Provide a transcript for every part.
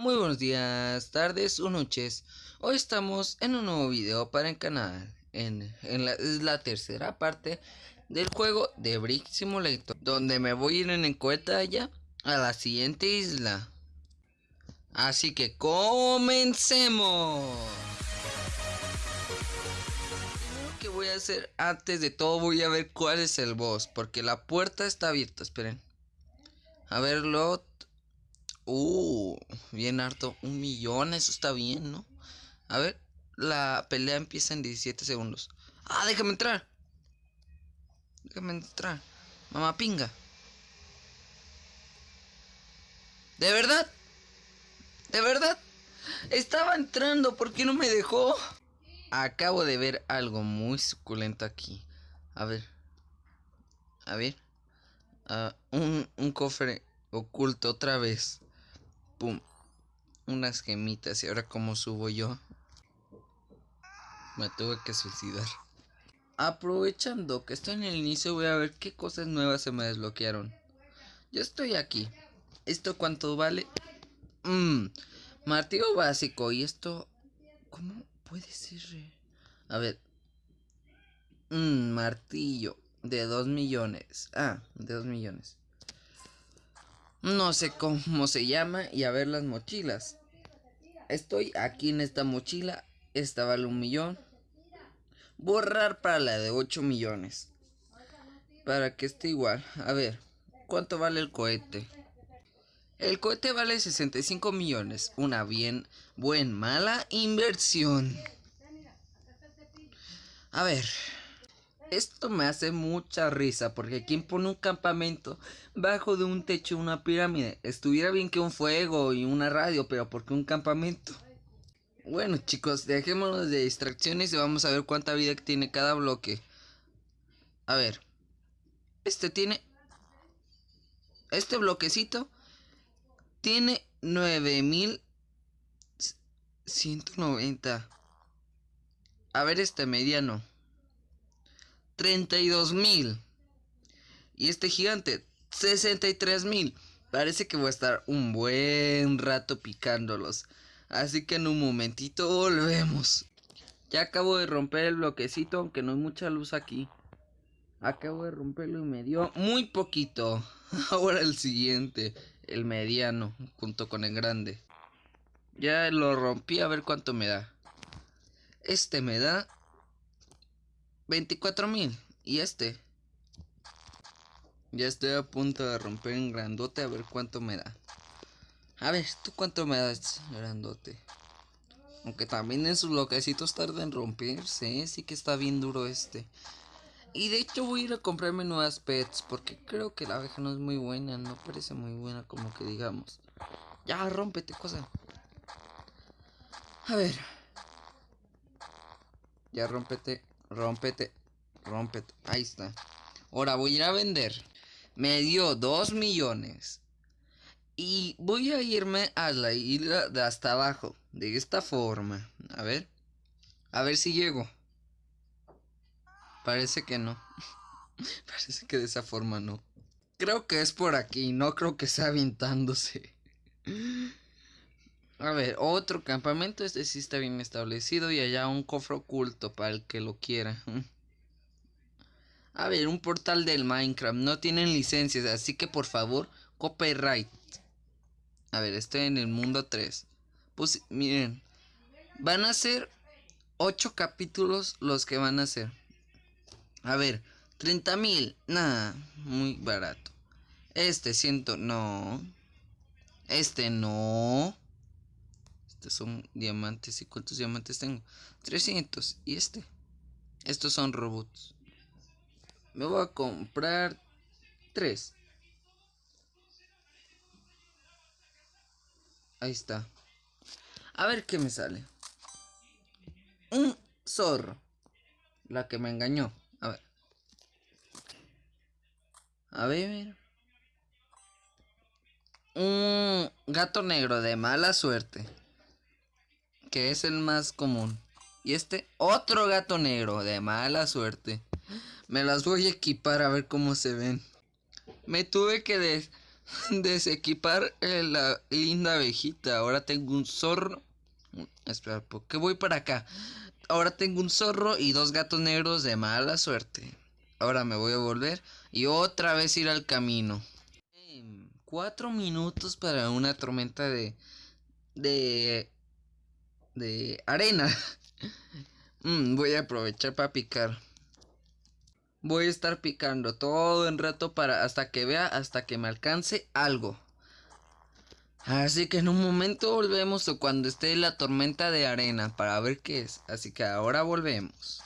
Muy buenos días, tardes o noches. Hoy estamos en un nuevo video para el canal. En, la, es la tercera parte del juego de Brick Simulator. Donde me voy a ir en encuesta ya a la siguiente isla. Así que comencemos. Lo que voy a hacer antes de todo voy a ver cuál es el boss. Porque la puerta está abierta, esperen. A verlo Uh, bien harto. Un millón, eso está bien, ¿no? A ver, la pelea empieza en 17 segundos. Ah, déjame entrar. Déjame entrar. Mamá pinga. ¿De verdad? ¿De verdad? Estaba entrando, ¿por qué no me dejó? Acabo de ver algo muy suculento aquí. A ver. A ver. Uh, un, un cofre oculto otra vez. Pum. Unas gemitas. Y ahora cómo subo yo. Me tuve que suicidar. Aprovechando que estoy en el inicio voy a ver qué cosas nuevas se me desbloquearon. Yo estoy aquí. ¿Esto cuánto vale? Mmm. Martillo básico. ¿Y esto? ¿Cómo puede ser? A ver. Mmm, martillo. De 2 millones. Ah, de 2 millones. No sé cómo se llama y a ver las mochilas. Estoy aquí en esta mochila. Esta vale un millón. Borrar para la de 8 millones. Para que esté igual. A ver, ¿cuánto vale el cohete? El cohete vale 65 millones. Una bien, buen, mala inversión. A ver, esto me hace mucha risa porque quien pone un campamento bajo de un techo una pirámide. Estuviera bien que un fuego y una radio, pero ¿por qué un campamento? Bueno chicos, dejémonos de distracciones y vamos a ver cuánta vida tiene cada bloque. A ver. Este tiene... Este bloquecito tiene 9190. A ver este mediano. 32 mil. Y este gigante, 63 mil. Parece que voy a estar un buen rato picándolos. Así que en un momentito volvemos. Ya acabo de romper el bloquecito, aunque no hay mucha luz aquí. Acabo de romperlo y me dio muy poquito. Ahora el siguiente, el mediano, junto con el grande. Ya lo rompí a ver cuánto me da. Este me da 24 mil. Y este. Ya estoy a punto de romper en grandote a ver cuánto me da. A ver, ¿tú cuánto me das, grandote? Aunque también en sus bloquecitos tarda en romperse, ¿eh? sí que está bien duro este. Y de hecho voy a ir a comprarme nuevas pets, porque creo que la abeja no es muy buena, no parece muy buena como que digamos. Ya, rómpete, cosa. A ver. Ya, rómpete. Rómpete. Rómpete. Ahí está. Ahora voy a ir a vender. Me dio 2 millones. Y voy a irme a la isla de hasta abajo. De esta forma. A ver. A ver si llego. Parece que no. Parece que de esa forma no. Creo que es por aquí. No creo que sea aventándose. A ver, otro campamento. Este sí está bien establecido. Y allá un cofre oculto para el que lo quiera. A ver, un portal del Minecraft. No tienen licencias. Así que por favor, copyright. A ver, estoy en el mundo 3. Pues miren. Van a ser 8 capítulos los que van a ser. A ver, 30 mil. Nada, muy barato. Este siento, no. Este no. Estos son diamantes. ¿Y cuántos diamantes tengo? 300. ¿Y este? Estos son robots. Me voy a comprar 3. Ahí está. A ver qué me sale. Un zorro. La que me engañó. A ver. A ver. Un gato negro de mala suerte que es el más común. Y este otro gato negro de mala suerte. Me las voy a equipar a ver cómo se ven. Me tuve que desequipar eh, la linda abejita. Ahora tengo un zorro. Espera, ¿por qué voy para acá? Ahora tengo un zorro y dos gatos negros de mala suerte. Ahora me voy a volver y otra vez ir al camino. Em, cuatro minutos para una tormenta de... De... De arena. Mm, voy a aprovechar para picar. Voy a estar picando todo el rato para hasta que vea, hasta que me alcance algo. Así que en un momento volvemos o cuando esté la tormenta de arena para ver qué es. Así que ahora volvemos.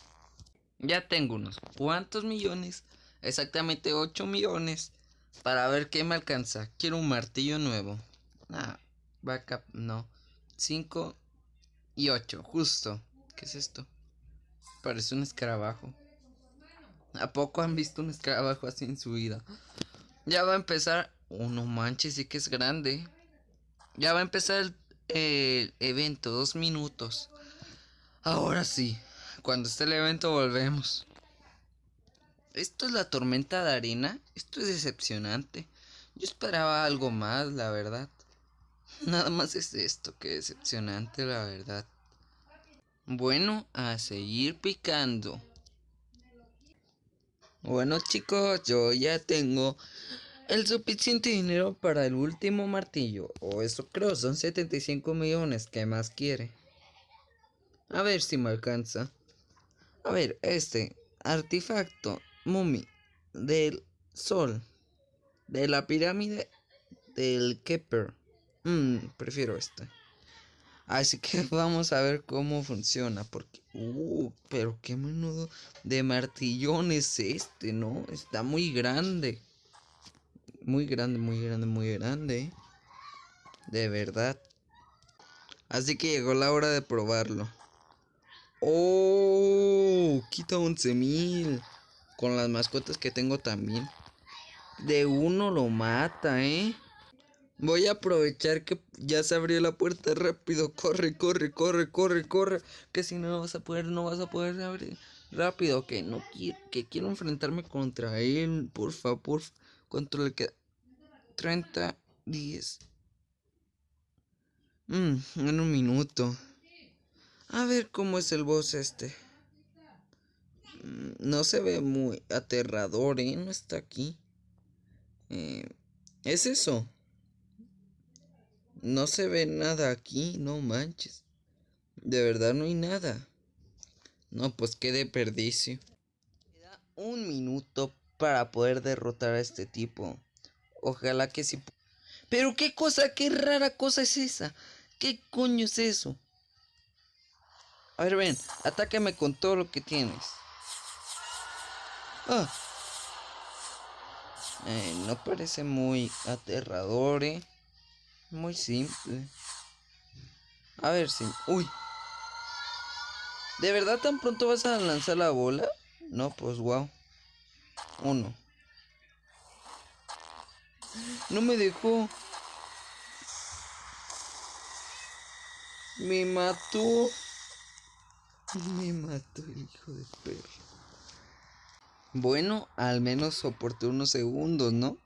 Ya tengo unos cuantos millones. Exactamente 8 millones. Para ver qué me alcanza. Quiero un martillo nuevo. Ah, backup, no. 5 y 8, justo. ¿Qué es esto? Parece un escarabajo. ¿A poco han visto un escarabajo así en su vida? Ya va a empezar. Oh, no manches, sí que es grande. Ya va a empezar el, evento, dos minutos. Ahora sí, cuando esté el evento volvemos. Esto es la tormenta de arena. Esto es decepcionante. Yo esperaba algo más, la verdad. Nada más es esto, que decepcionante, la verdad. Bueno, a seguir picando. Bueno chicos, yo ya tengo el suficiente dinero para el último martillo. O eso creo, son 75 millones. ¿Qué más quiere? A ver si me alcanza. A ver, este artefacto, mumi, del sol, de la pirámide del Kepler. Mmm, prefiero este. Así que vamos a ver cómo funciona. Porque, uh, pero qué menudo de martillón es este, ¿no? Está muy grande. Muy grande, muy grande, muy grande. De verdad. Así que llegó la hora de probarlo. Oh, quita 11 mil. Con las mascotas que tengo también. De uno lo mata, ¿eh? Voy a aprovechar que ya se abrió la puerta rápido. Corre, corre, corre, corre, corre. Que si no vas a poder, no vas a poder abrir. Rápido, que no quiero, que quiero enfrentarme contra él. Por favor, ¿cuánto le queda? 30, 10. Mmm, en un minuto. A ver cómo es el boss este. Mm, no se ve muy aterrador, ¿eh? No está aquí. Eh, es eso. No se ve nada aquí, no manches. De verdad no hay nada. No, pues qué desperdicio. Queda un minuto para poder derrotar a este tipo. Ojalá que sí. Pero qué cosa, qué rara cosa es esa. ¿Qué coño es eso? A ver, ven, atácame con todo lo que tienes. Ah. Eh, no parece muy aterrador, eh. Muy simple. A ver si... Uy. ¿De verdad tan pronto vas a lanzar la bola? No, pues wow. Uno. No me dejó. Me mató. Me mató el hijo de perro. Bueno, al menos soporté unos segundos, ¿no?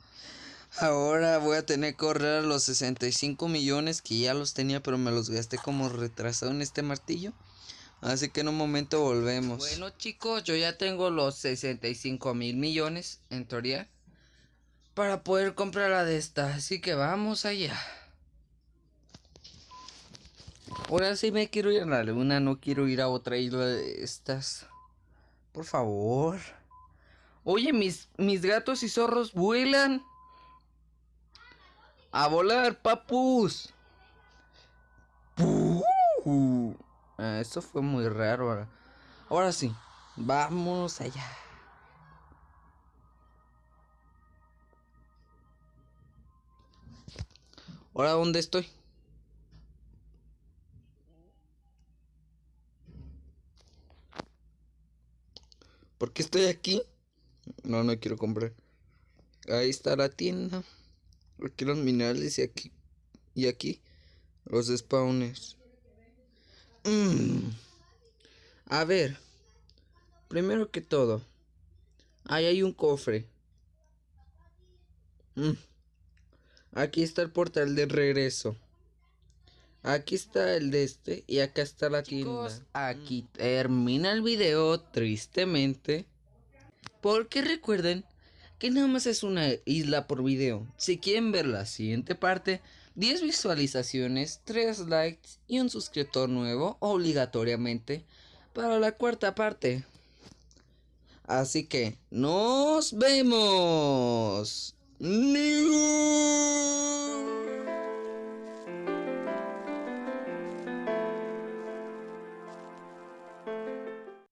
Ahora voy a tener que correr los 65 millones que ya los tenía, pero me los gasté como retrasado en este martillo. Así que en un momento volvemos. Bueno chicos, yo ya tengo los 65 mil millones, en teoría, para poder comprar la de esta. Así que vamos allá. Ahora sí me quiero ir a la luna, no quiero ir a otra isla de estas. Por favor. Oye, mis, mis gatos y zorros vuelan. A volar, papus. Ah, eso fue muy raro. Ahora. ahora sí, vamos allá. Ahora, ¿dónde estoy? ¿Por qué estoy aquí? No, no quiero comprar. Ahí está la tienda. Aquí los minerales y aquí. Y aquí. Los spawners. Mm. A ver. Primero que todo. Ahí hay un cofre. Mm. Aquí está el portal de regreso. Aquí está el de este y acá está la tienda. Aquí termina el video tristemente. Porque recuerden que nada más es una isla por video. Si quieren ver la siguiente parte, 10 visualizaciones, 3 likes y un suscriptor nuevo obligatoriamente para la cuarta parte. Así que nos vemos.